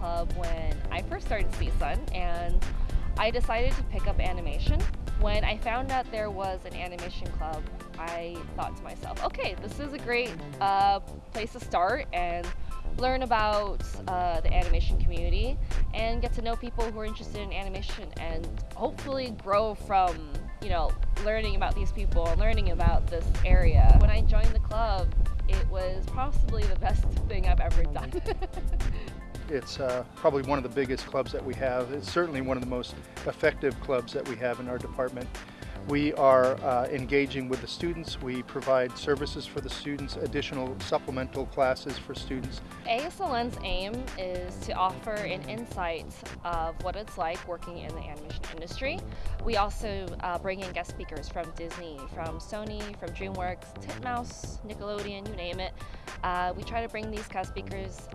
club when I first started CSUN and I decided to pick up animation. When I found out there was an animation club, I thought to myself, okay, this is a great uh, place to start and learn about uh, the animation community and get to know people who are interested in animation and hopefully grow from you know learning about these people and learning about this area. When I joined the club, it was possibly the best thing I've ever done. It's uh, probably one of the biggest clubs that we have. It's certainly one of the most effective clubs that we have in our department. We are uh, engaging with the students. We provide services for the students, additional supplemental classes for students. ASLN's aim is to offer an insight of what it's like working in the animation industry. We also uh, bring in guest speakers from Disney, from Sony, from DreamWorks, Titmouse, Nickelodeon, you name it. Uh, we try to bring these guest speakers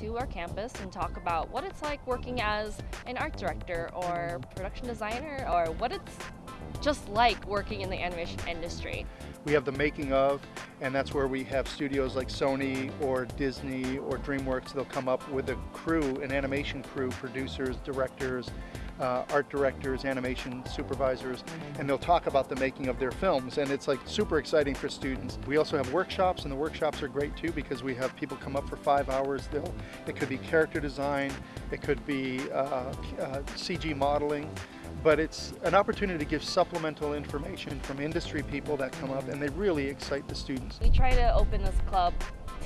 to our campus and talk about what it's like working as an art director or production designer or what it's just like working in the animation industry. We have the making of, and that's where we have studios like Sony or Disney or DreamWorks. They'll come up with a crew, an animation crew, producers, directors, uh, art directors, animation supervisors, and they'll talk about the making of their films. And it's like super exciting for students. We also have workshops, and the workshops are great too because we have people come up for five hours. They'll, it could be character design, it could be uh, uh, CG modeling but it's an opportunity to give supplemental information from industry people that come up and they really excite the students. We try to open this club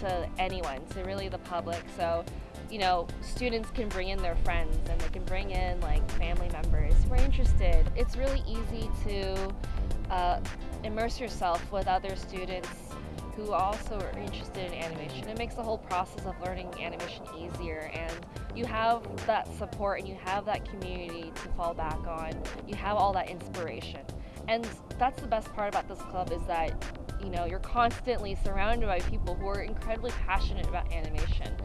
to anyone, to really the public, so you know, students can bring in their friends and they can bring in like family members who are interested. It's really easy to uh, immerse yourself with other students who also are interested in animation. It makes the whole process of learning animation easier and you have that support and you have that community to fall back on. You have all that inspiration. And that's the best part about this club is that you know, you're constantly surrounded by people who are incredibly passionate about animation.